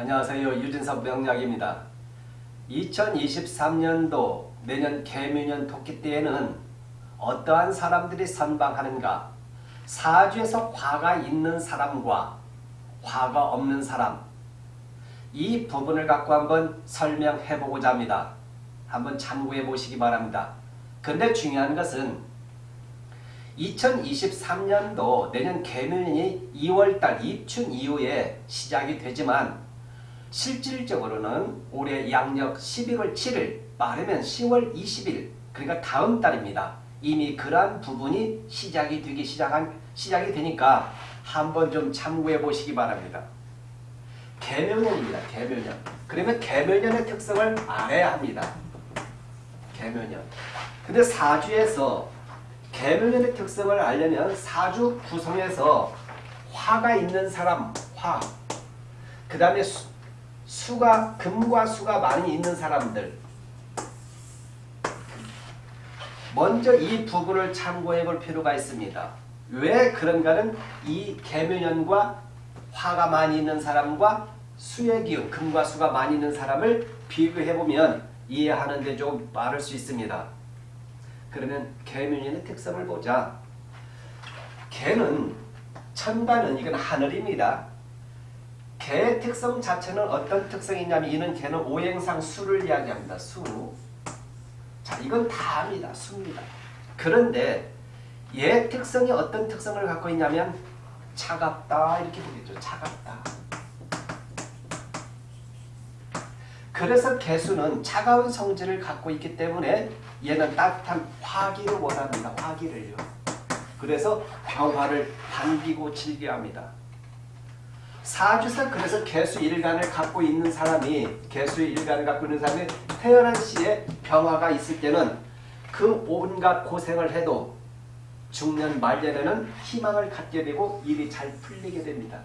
안녕하세요. 유진석 명약입니다. 2023년도 내년 개묘년 토끼때에는 어떠한 사람들이 선방하는가 사주에서 화가 있는 사람과 화가 없는 사람 이 부분을 갖고 한번 설명해 보고자 합니다. 한번 참고해 보시기 바랍니다. 근데 중요한 것은 2023년도 내년 개묘년이 2월달 입춘 이후에 시작이 되지만 실질적으로는 올해 양력 11월 7일 빠르면 10월 20일 그러니까 다음 달입니다. 이미 그러한 부분이 시작이 되기 시작한 시작이 되니까 한번 좀 참고해 보시기 바랍니다. 개묘년입니다. 개묘년. 그러면 개묘년의 특성을 알아야 합니다. 개묘년. 근데 사주에서 개묘년의 특성을 알려면 사주 구성에서 화가 있는 사람, 화. 그 다음에 수 가 금과 수가 많이 있는 사람들 먼저 이 부분을 참고해 볼 필요가 있습니다. 왜 그런가는 이 개묘년과 화가 많이 있는 사람과 수의 기운, 금과 수가 많이 있는 사람을 비교해 보면 이해하는 데좀 빠를 수 있습니다. 그러면 개묘년의 특성을 보자. 개는 천간은 이건 하늘입니다. 개의 특성 자체는 어떤 특성이 있냐면 이는 개는 오행상 수를 이야기합니다. 수. 자, 이건 다 압니다. 수입니다. 그런데 얘 특성이 어떤 특성을 갖고 있냐면 차갑다 이렇게 보겠죠. 차갑다. 그래서 개수는 차가운 성질을 갖고 있기 때문에 얘는 따뜻한 화기를 원합니다. 화기를요. 그래서 평화를 반기고 즐겨합니다. 사주상 그래서 개수 일간을 갖고 있는 사람이 개수 일간을 갖고 있는 사람이 태어난 시에 병화가 있을 때는 그 온갖 고생을 해도 중년 말년에는 희망을 갖게 되고 일이 잘 풀리게 됩니다.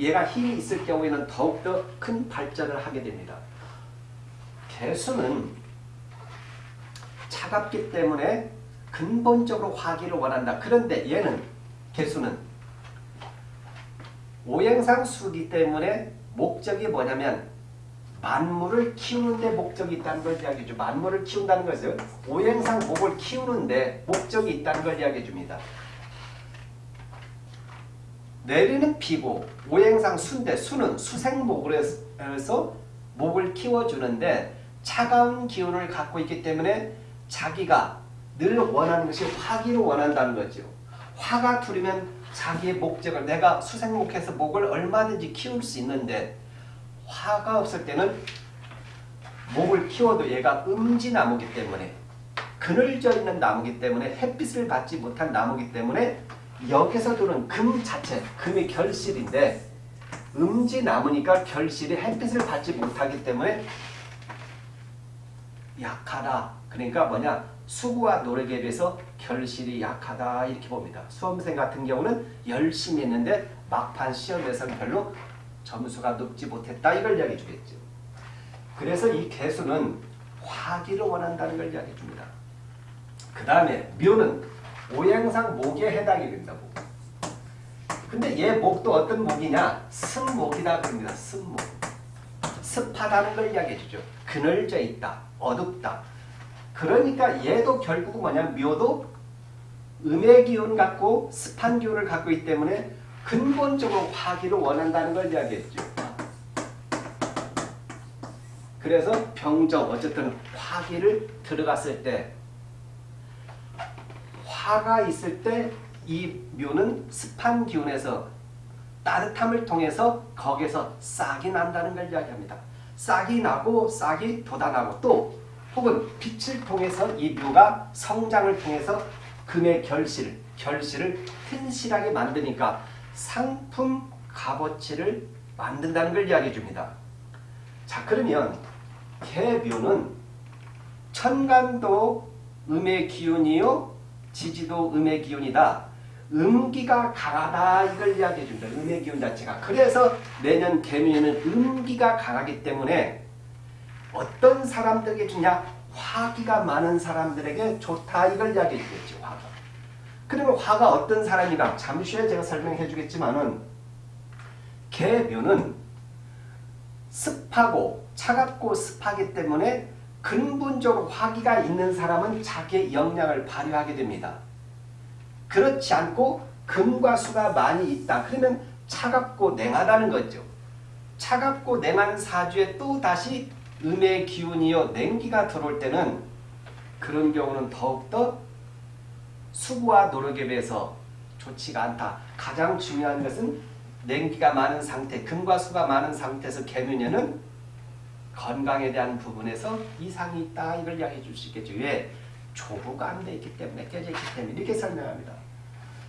얘가 힘이 있을 경우에는 더욱더 큰 발전을 하게 됩니다. 개수는 차갑기 때문에 근본적으로 화기를 원한다. 그런데 얘는 개수는 오행상 수기 때문에 목적이 뭐냐면 만물을 키우는데 목적이 있다는 걸 이야기해 줘. 만물을 키운다는 것은 오행상 목을 키우는데 목적이 있다는 걸 이야기해 줍니다. 내리는 피고 오행상 수인데 수는 수생목으로 해서 목을 키워주는데 차가운 기운을 갖고 있기 때문에 자기가 늘 원하는 것이 화기를 원한다는 거죠. 화가 두르면 자기의 목적을 내가 수생목해서 목을 얼마든지 키울 수 있는데 화가 없을 때는 목을 키워도 얘가 음지나무기 때문에 그늘져 있는 나무기 때문에 햇빛을 받지 못한 나무기 때문에 여기서 도는 금 자체, 금이 결실인데 음지나무니까 결실이 햇빛을 받지 못하기 때문에 약하다. 그러니까 뭐냐 수구와 노력에 비해서 결실이 약하다 이렇게 봅니다. 수험생 같은 경우는 열심히 했는데 막판 시험에서는 별로 점수가 높지 못했다 이걸 이야기해 주겠죠. 그래서 이 개수는 화기를 원한다는 걸 이야기해 줍니다. 그 다음에 묘는 오행상 목에 해당이 된다고. 근데 얘 목도 어떤 목이냐? 승목이다 그럽니다. 승목. 습하다는 걸 이야기해 주죠. 그늘져 있다. 어둡다. 그러니까 얘도 결국 뭐냐 묘도 음의 기운 갖고 습한 기운을 갖고 있기 때문에 근본적으로 화기를 원한다는 걸 이야기했죠. 그래서 병정 어쨌든 화기를 들어갔을 때 화가 있을 때 이 묘는 습한 기운에서 따뜻함을 통해서 거기에서 싹이 난다는 걸 이야기합니다. 싹이 나고 싹이 돋아나고 또 혹은 빛을 통해서 이 묘가 성장을 통해서 금의 결실, 결실을 튼실하게 만드니까 상품 값어치를 만든다는 걸 이야기해 줍니다. 자 그러면 개묘는 천간도 음의 기운이요 지지도 음의 기운이다. 음기가 강하다 이걸 이야기해 줍니다. 음의 기운 자체가. 그래서 내년 개묘에는 음기가 강하기 때문에 어떤 사람들에게 주냐? 화기가 많은 사람들에게 좋다 이걸 이야기해 주겠죠. 화가. 그러면 화가 어떤 사람이가 잠시 후에 제가 설명해 주겠지만은 개묘는 습하고 차갑고 습하기 때문에 근본적으로 화기가 있는 사람은 자기의 역량을 발휘하게 됩니다. 그렇지 않고 금과 수가 많이 있다. 그러면 차갑고 냉하다는 거죠. 차갑고 냉한 사주에 또 다시 음의 기운이요 냉기가 들어올 때는 그런 경우는 더욱더 수고와 노력에 비해서 좋지가 않다. 가장 중요한 것은 냉기가 많은 상태, 금과 수가 많은 상태에서 개느냐는 건강에 대한 부분에서 이상이 있다. 이걸 이야기해 줄 수 있겠죠. 왜? 조부가 안 돼 있기 때문에 깨져 있기 때문에 이렇게 설명합니다.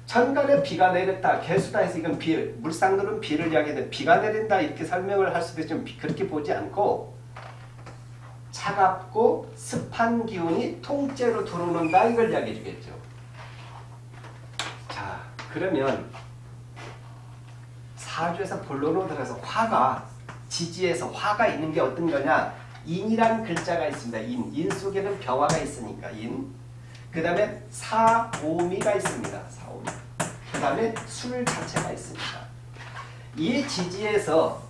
천간에 비가 내렸다. 개수다 해서 이건 비, 물상들은 비를 이야기하는데 비가 내린다 이렇게 설명을 할 수도 있지만 그렇게 보지 않고 차갑고 습한 기운이 통째로 들어오는다 이걸 이야기해 주겠죠. 자 그러면 사주에서 본론으로 들어가서 화가 지지에서 화가 있는 게 어떤 거냐 인이란 글자가 있습니다. 인. 인 속에는 병화가 있으니까 인. 그 다음에 사오미가 있습니다. 사오미. 그 다음에 술 자체가 있습니다. 이 지지에서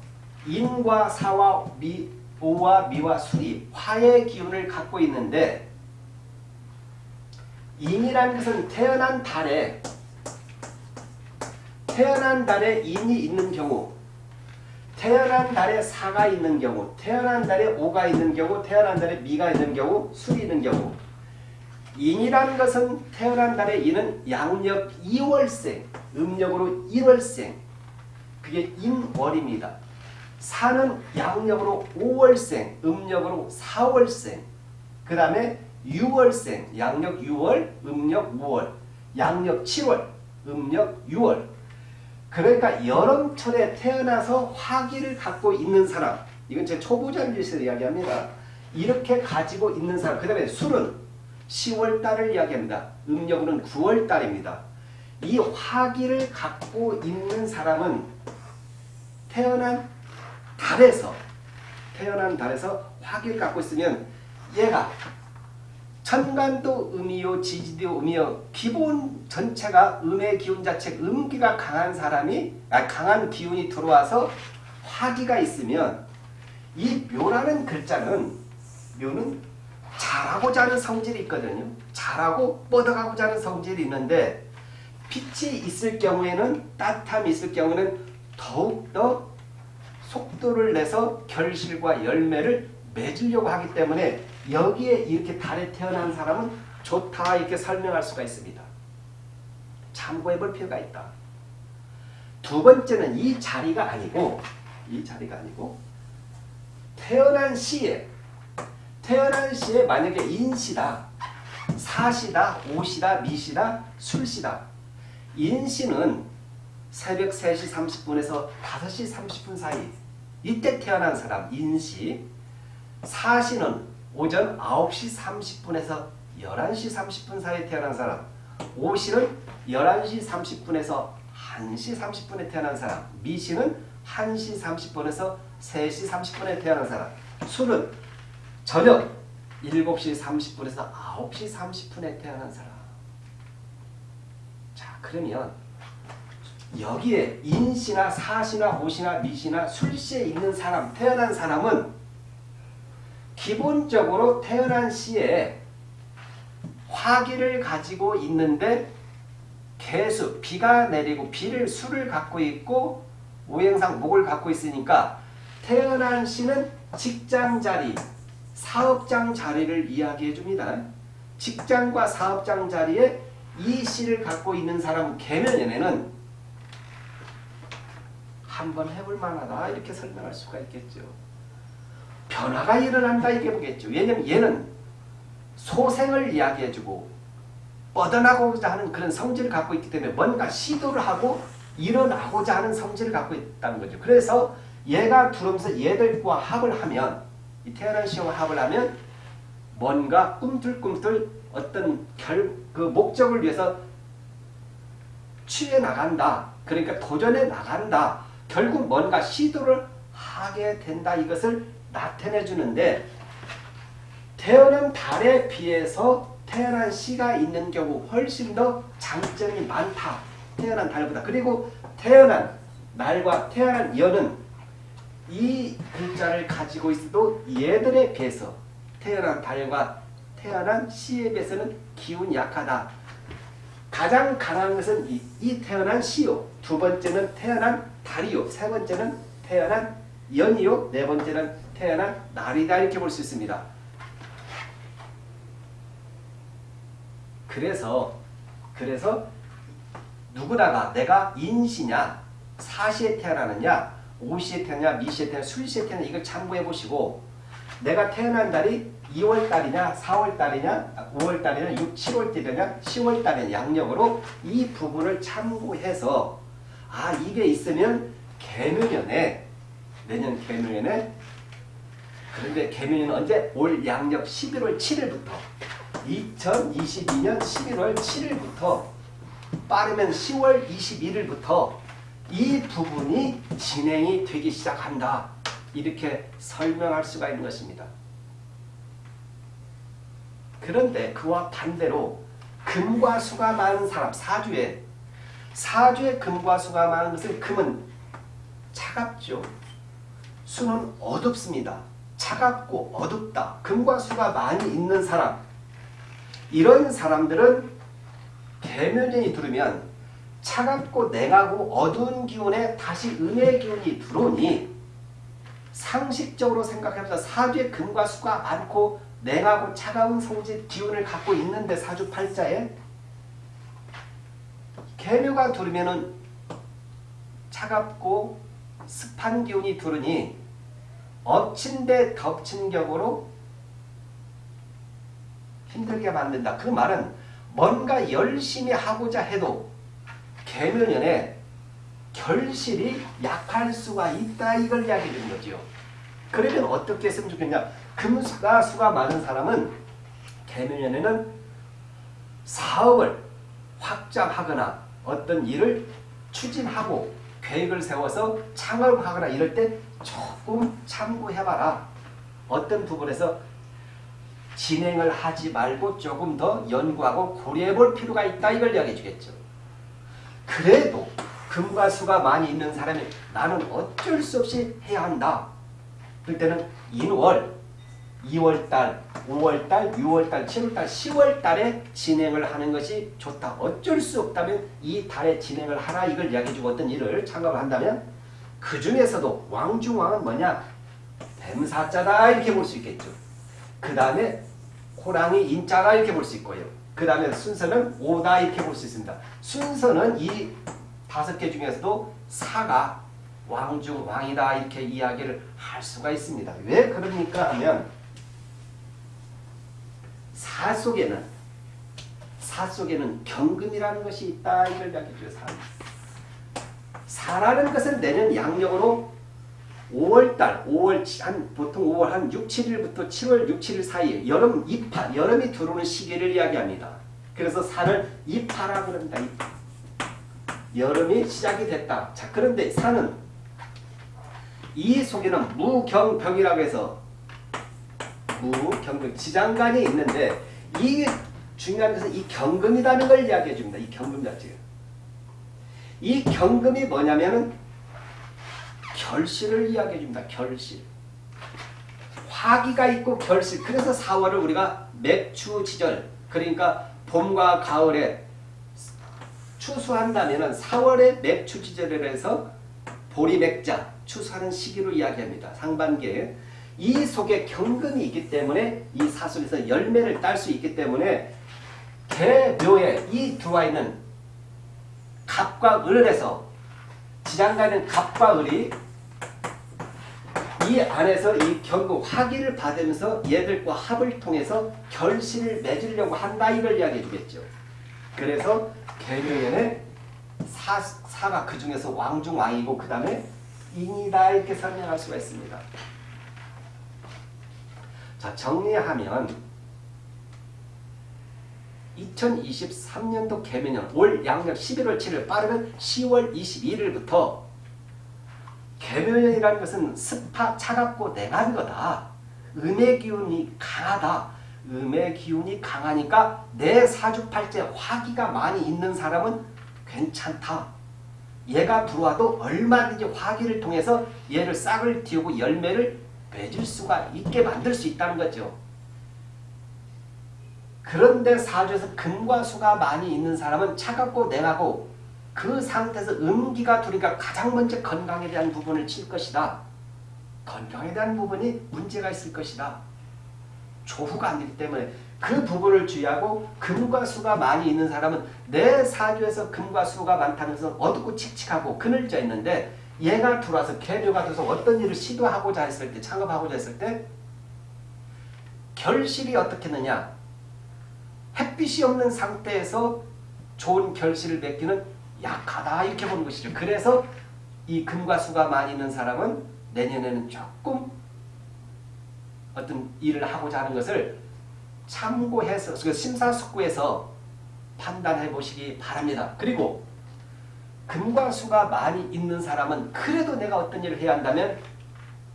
인과 사와 미, 오와 미와 술이 화의 기운을 갖고 있는데 인이라는 것은 태어난 달에 태어난 달에 인이 있는 경우 태어난 달에 사가 있는 경우 태어난 달에 오가 있는 경우 태어난 달에 미가 있는 경우 술이 있는 경우 인이라는 것은 태어난 달에 인은 양력 2월생 음력으로 1월생 그게 인월입니다. 사는 양력으로 5월생, 음력으로 4월생, 그 다음에 6월생, 양력 6월, 음력 5월, 양력 7월, 음력 6월. 그러니까 여름철에 태어나서 화기를 갖고 있는 사람, 이건 제 초보자를 이야기합니다. 이렇게 가지고 있는 사람, 그 다음에 술은 10월달을 이야기합니다. 음력으로는 9월달입니다. 이 화기를 갖고 있는 사람은 태어난 달에서 태어난 달에서 화기를 갖고 있으면 얘가 천간도 음이요 지지도 음이요 기본 전체가 음의 기운 자체 음기가 강한 사람이 아, 강한 기운이 들어와서 화기가 있으면 이 묘라는 글자는 묘는 잘하고자 하는 성질이 있거든요. 잘하고 뻗어가고자 하는 성질이 있는데 빛이 있을 경우에는 따뜻함이 있을 경우는 더욱더 속도를 내서 결실과 열매를 맺으려고 하기 때문에 여기에 이렇게 달에 태어난 사람은 좋다 이렇게 설명할 수가 있습니다. 참고해 볼 필요가 있다. 두 번째는 이 자리가 아니고 이 자리가 아니고 태어난 시에 태어난 시에 만약에 인시다, 사시다, 오시다, 미시다, 술시다 인시는 새벽 3시 30분에서 5시 30분 사이 이때 태어난 사람 인시 사시는 오전 9시 30분에서 11시 30분 사이에 태어난 사람 오시는 11시 30분에서 1시 30분에 태어난 사람 미시는 1시 30분에서 3시 30분에 태어난 사람. 술은 저녁 7시 30분에서 9시 30분에 태어난 사람. 자 그러면 여기에 인시나 사시나 오시나 미시나 술시에 있는 사람 태어난 사람은 기본적으로 태어난 시에 화기를 가지고 있는데 개수, 비가 내리고 비를 수를 갖고 있고 오행상 목을 갖고 있으니까 태어난 시는 직장 자리, 사업장 자리를 이야기해 줍니다. 직장과 사업장 자리에 이 시를 갖고 있는 사람 개면연에는 한번 해볼 만하다 이렇게 설명할 수가 있겠죠. 변화가 일어난다 이게 보겠죠. 왜냐면 얘는 소생을 이야기해주고 뻗어나고자 하는 그런 성질을 갖고 있기 때문에 뭔가 시도를 하고 일어나고자 하는 성질을 갖고 있다는 거죠. 그래서 얘가 들어오면서 얘들과 합을 하면 이 태어난 시와 합을 하면 뭔가 꿈틀꿈틀 어떤 결, 그 목적을 위해서 취해 나간다. 그러니까 도전해 나간다. 결국 뭔가 시도를 하게 된다 이것을 나타내 주는데 태어난 달에 비해서 태어난 시가 있는 경우 훨씬 더 장점이 많다. 태어난 달보다. 그리고 태어난 날과 태어난 연은 이 글자를 가지고 있어도 얘들에 비해서 태어난 달과 태어난 시에 비해서는 기운이 약하다. 가장 강한 것은 이, 이 태어난 시요. 두 번째는 태어난 달이요. 세 번째는 태어난 연이요. 네 번째는 태어난 날이다. 이렇게 볼 수 있습니다. 그래서 그래서 누구다가 내가 인시냐 사시에 태어나느냐 오시에 태어나냐 미시에 태어나냐 술시에 태어나냐 이걸 참고해 보시고 내가 태어난 달이 2월달이냐 4월달이냐 5월달이냐 6, 7월달이냐 10월달이냐 양력으로 이 부분을 참고해서 아 이게 있으면 개묘년에 내년 개묘년에 그런데 개묘년은 언제? 올 양력 11월 7일부터 2022년 11월 7일부터 빠르면 10월 21일부터 이 부분이 진행이 되기 시작한다. 이렇게 설명할 수가 있는 것입니다. 그런데 그와 반대로 금과 수가 많은 사람, 사주에 사주에 금과 수가 많은 것은 금은 차갑죠. 수는 어둡습니다. 차갑고 어둡다. 금과 수가 많이 있는 사람 이런 사람들은 개묘년이 들으면 차갑고 냉하고 어두운 기운에 다시 음의 기운이 들어오니 상식적으로 생각해보자 사주에 금과 수가 많고 냉하고 차가운 성질 기운을 갖고 있는데 사주 팔자에 개묘가 들으면은 차갑고 습한 기운이 들으니 엎친 데 덮친 격으로 힘들게 만든다. 그 말은 뭔가 열심히 하고자 해도 개묘년에 결실이 약할 수가 있다 이걸 이야기해 주는 거죠. 그러면 어떻게 했으면 좋겠냐. 금수가 수가 많은 사람은 개묘년에는 사업을 확장하거나 어떤 일을 추진하고 계획을 세워서 창업하거나 이럴 때 조금 참고해봐라. 어떤 부분에서 진행을 하지 말고 조금 더 연구하고 고려해 볼 필요가 있다 이걸 이야기해 주겠죠. 그래도 금과 수가 많이 있는 사람이 나는 어쩔 수 없이 해야 한다. 그럴 때는 인월, 2월달, 5월달, 6월달, 7월달, 10월달에 진행을 하는 것이 좋다. 어쩔 수 없다면 이 달에 진행을 하라 이걸 이야기해주고 어떤 일을 창업을 한다면 그 중에서도 왕중왕은 뭐냐? 뱀사자다 이렇게 볼 수 있겠죠. 그 다음에 호랑이 인자가 이렇게 볼 수 있고요. 그 다음에 순서는 오다 이렇게 볼 수 있습니다. 순서는 이 다섯 개 중에서도 사가 왕중 왕이다 이렇게 이야기를 할 수가 있습니다. 왜 그럽니까 하면 사 속에는 사 속에는 경금이라는 것이 있다 이걸 이야기해줘요. 사. 사라는 것은 내년 양력으로 5월달, 5월 한 보통 5월 한 6, 7일부터 7월 6, 7일 사이에 여름 입하, 여름이 들어오는 시기를 이야기합니다. 그래서 산을 입하라 그럽니다. 입하. 여름이 시작이 됐다. 자, 그런데 산은 이 속에는 무경병이라고 해서 무경병 지장간이 있는데 이 중요한 것은 이 경금이라는 걸 이야기해 줍니다. 이 경금 자체가. 이 경금이 뭐냐면은 결실을 이야기해 줍니다. 결실. 화기가 있고 결실. 그래서 4월을 우리가 맥추 지절 그러니까 봄과 가을에 추수한다면 4월에 맥추 지절을 해서 보리 맥자 추수하는 시기로 이야기합니다. 상반기에. 이 속에 경금이 있기 때문에 이 사슬에서 열매를 딸 수 있기 때문에 개묘에 이 들어와 있는 갑과 을에서 지장간은 갑과 을이 이 안에서 이 경금 화기를 받으면서 얘들과 합을 통해서 결실을 맺으려고 한다 이걸 이야기해 주겠죠. 그래서 개묘년에 사, 사가 그 중에서 왕중 왕이고 그 다음에 인이다 이렇게 설명할 수가 있습니다. 자 정리하면 2023년도 개묘년 올 양력 11월 7일 빠르면 10월 21일부터 개묘년이라는 것은 습하 차갑고 냉한 거다. 음의 기운이 강하다. 음의 기운이 강하니까 내 사주팔째 화기가 많이 있는 사람은 괜찮다. 얘가 들어와도 얼마든지 화기를 통해서 얘를 싹을 틔우고 열매를 맺을 수가 있게 만들 수 있다는 거죠. 그런데 사주에서 금과 수가 많이 있는 사람은 차갑고 냉하고 그 상태에서 음기가 들어오니까 가장 먼저 건강에 대한 부분을 칠 것이다. 건강에 대한 부분이 문제가 있을 것이다. 조후가 안 되기 때문에 그 부분을 주의하고 금과 수가 많이 있는 사람은 내 사주에서 금과 수가 많다는 것은 어둡고 칙칙하고 그늘져 있는데 얘가 들어와서 개묘가 돼서 어떤 일을 시도하고자 했을 때 창업하고자 했을 때 결실이 어떻겠느냐 햇빛이 없는 상태에서 좋은 결실을 맺기는 약하다 이렇게 보는 것이죠. 그래서 이 금과 수가 많이 있는 사람은 내년에는 조금 어떤 일을 하고자 하는 것을 참고해서 그 심사숙고해서 판단해 보시기 바랍니다. 그리고 금과 수가 많이 있는 사람은 그래도 내가 어떤 일을 해야 한다면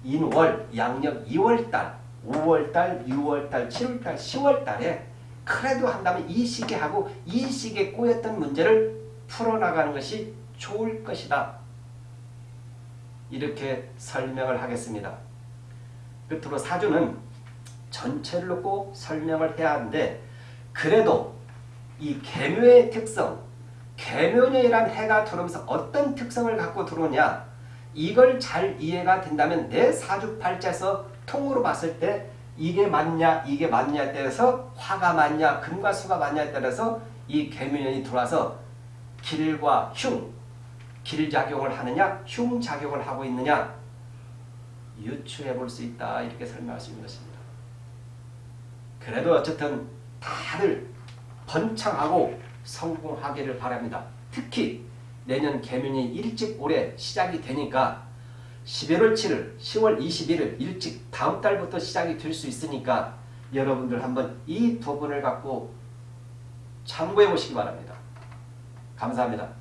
인월, 양력 2월달, 5월달, 6월달, 7월달, 10월달에 그래도 한다면 이 시기에 하고 이 시기에 꼬였던 문제를 풀어나가는 것이 좋을 것이다. 이렇게 설명을 하겠습니다. 끝으로 사주는 전체를 놓고 설명을 해야 하는데 그래도 이 개묘의 특성, 개묘년이란 해가 들어오면서 어떤 특성을 갖고 들어오냐 이걸 잘 이해가 된다면 내 사주팔자에서 통으로 봤을 때 이게 맞냐 이게 맞냐에 따라서 화가 맞냐 금과 수가 맞냐에 따라서 이 개묘년이 들어와서 길과 흉, 길작용을 하느냐 흉작용을 하고 있느냐 유추해 볼 수 있다 이렇게 설명할 수 있는 것입니다. 그래도 어쨌든 다들 번창하고 성공하기를 바랍니다. 특히 내년 개면이 일찍 올해 시작이 되니까 11월 7일, 10월 21일 일찍 다음 달부터 시작이 될 수 있으니까 여러분들 한번 이 부분을 갖고 참고해 보시기 바랍니다. 감사합니다.